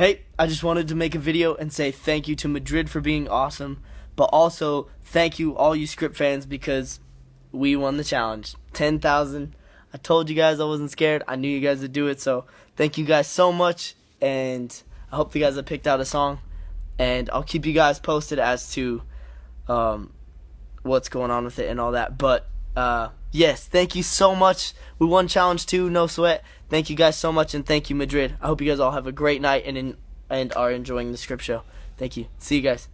Hey, I just wanted to make a video and say thank you to Madrid for being awesome, but also thank you all you script fans because we won the challenge. 10,000. I told you guys I wasn't scared. I knew you guys would do it, so thank you guys so much and I hope you guys have picked out a song and I'll keep you guys posted as to um, what's going on with it and all that. But uh, yes, thank you so much. We won challenge two, no sweat. Thank you guys so much, and thank you, Madrid. I hope you guys all have a great night and in, and are enjoying the script show. Thank you. See you guys.